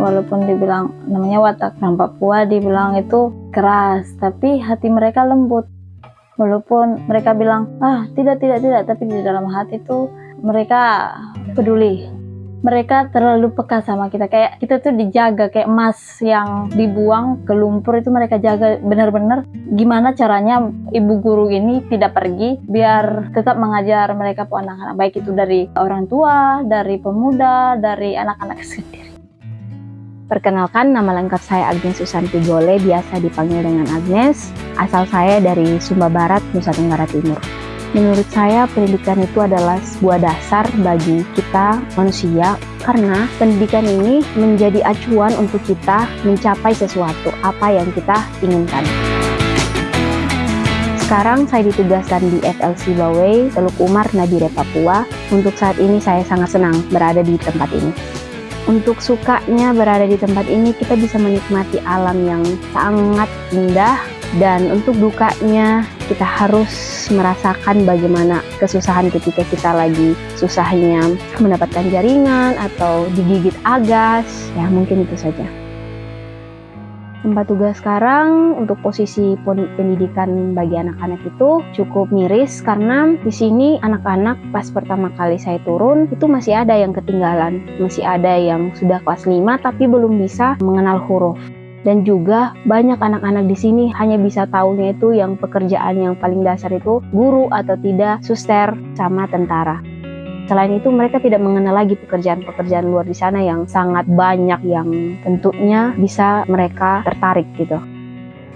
walaupun dibilang namanya watak orang Papua dibilang itu keras tapi hati mereka lembut. Walaupun mereka bilang ah tidak tidak tidak tapi di dalam hati itu mereka peduli. Mereka terlalu peka sama kita. Kayak kita tuh dijaga kayak emas yang dibuang ke lumpur itu mereka jaga benar-benar. Gimana caranya ibu guru ini tidak pergi biar tetap mengajar mereka pun anak-anak. Baik itu dari orang tua dari pemuda dari anak-anak sendiri Perkenalkan, nama lengkap saya Agnes Susanti Gole, biasa dipanggil dengan Agnes. Asal saya dari Sumba Barat, Nusa Tenggara Timur. Menurut saya pendidikan itu adalah sebuah dasar bagi kita manusia karena pendidikan ini menjadi acuan untuk kita mencapai sesuatu apa yang kita inginkan. Sekarang saya ditugaskan di FLC Bawei, Teluk Umar, Nabire, Papua. Untuk saat ini saya sangat senang berada di tempat ini. Untuk sukanya berada di tempat ini, kita bisa menikmati alam yang sangat indah, dan untuk dukanya kita harus merasakan bagaimana kesusahan ketika kita lagi susahnya mendapatkan jaringan atau digigit agas. Ya mungkin itu saja tempat tugas sekarang untuk posisi pendidikan bagi anak-anak itu cukup miris karena di sini anak-anak pas pertama kali saya turun itu masih ada yang ketinggalan masih ada yang sudah kelas 5 tapi belum bisa mengenal huruf dan juga banyak anak-anak di sini hanya bisa tahunya itu yang pekerjaan yang paling dasar itu guru atau tidak suster sama tentara. Selain itu mereka tidak mengenal lagi pekerjaan-pekerjaan luar di sana yang sangat banyak yang tentunya bisa mereka tertarik gitu.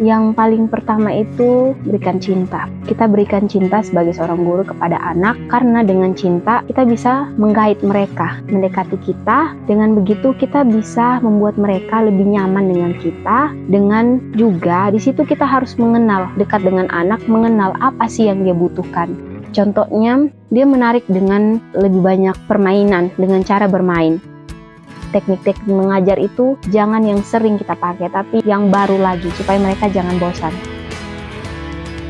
Yang paling pertama itu berikan cinta. Kita berikan cinta sebagai seorang guru kepada anak karena dengan cinta kita bisa menggait mereka, mendekati kita. Dengan begitu kita bisa membuat mereka lebih nyaman dengan kita. Dengan juga di situ kita harus mengenal dekat dengan anak, mengenal apa sih yang dia butuhkan. Contohnya, dia menarik dengan lebih banyak permainan, dengan cara bermain teknik-teknik mengajar itu jangan yang sering kita pakai, tapi yang baru lagi supaya mereka jangan bosan.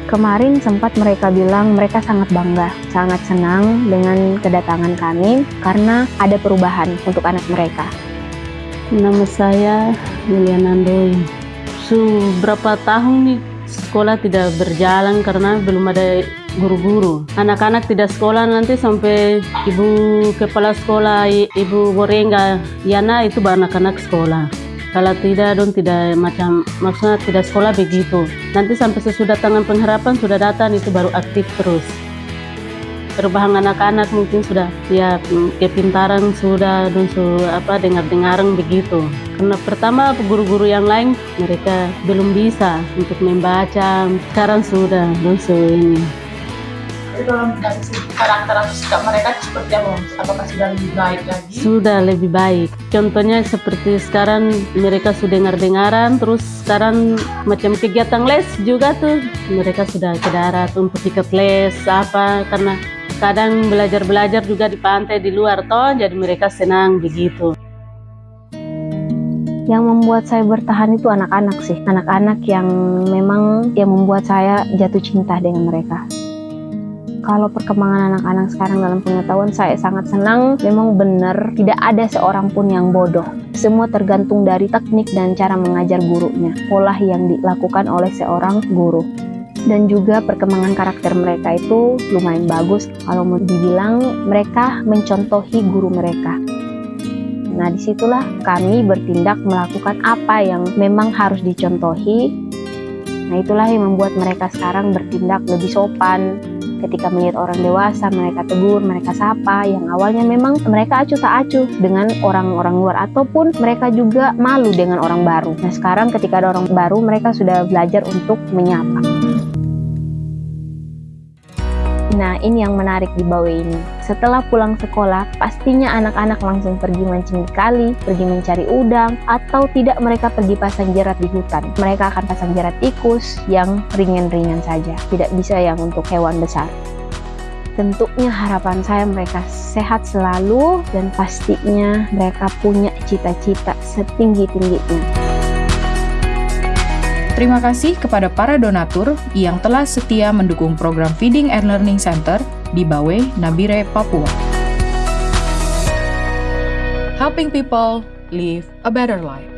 Kemarin sempat mereka bilang mereka sangat bangga, sangat senang dengan kedatangan kami karena ada perubahan untuk anak mereka. Nama saya Liliana Andoy. Su berapa tahun nih sekolah tidak berjalan karena belum ada guru-guru. Anak-anak tidak sekolah nanti sampai ibu kepala sekolah, ibu Borenga, Yana itu anak-anak sekolah. Kalau tidak, don tidak macam maksudnya tidak sekolah begitu. Nanti sampai sesudah tangan pengharapan sudah datang itu baru aktif terus. Perubahan anak-anak mungkin sudah ya kepintaran sudah dan su apa dengar-dengaran begitu. Karena pertama guru-guru yang lain mereka belum bisa untuk membaca. Sekarang sudah dan su ini dari segi karakter atau sikap mereka seperti apa? Apakah sudah lebih baik lagi? Sudah lebih baik. Contohnya seperti sekarang mereka sudah dengar-dengaran, terus sekarang macam kegiatan les juga tuh mereka sudah ke darat untuk ikut les apa karena kadang belajar-belajar juga di pantai di luar toh jadi mereka senang begitu. Yang membuat saya bertahan itu anak-anak sih, anak-anak yang memang yang membuat saya jatuh cinta dengan mereka kalau perkembangan anak-anak sekarang dalam pengetahuan saya sangat senang memang benar tidak ada seorang pun yang bodoh. Semua tergantung dari teknik dan cara mengajar gurunya pola yang dilakukan oleh seorang guru. Dan juga perkembangan karakter mereka itu lumayan bagus. Kalau mau dibilang mereka mencontohi guru mereka. Nah di situlah kami bertindak melakukan apa yang memang harus dicontohi. Nah itulah yang membuat mereka sekarang bertindak lebih sopan, ketika melihat orang dewasa mereka tegur, mereka sapa yang awalnya memang mereka acuh tak acuh dengan orang-orang luar ataupun mereka juga malu dengan orang baru. Nah sekarang ketika ada orang baru mereka sudah belajar untuk menyapa. Nah, ini yang menarik di bawah ini. Setelah pulang sekolah, pastinya anak-anak langsung pergi mancing di kali, pergi mencari udang, atau tidak mereka pergi pasang jerat di hutan. Mereka akan pasang jerat tikus yang ringan-ringan saja, tidak bisa yang untuk hewan besar. Tentunya harapan saya mereka sehat selalu dan pastinya mereka punya cita-cita setinggi-tingginya. Terima kasih kepada para donatur yang telah setia mendukung program Feeding and Learning Center di Bawe, Nabire, Papua. Helping people, live a better life.